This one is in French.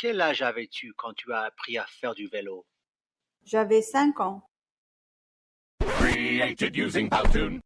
Quel âge avais-tu quand tu as appris à faire du vélo? J'avais cinq ans. Created using Powtoon.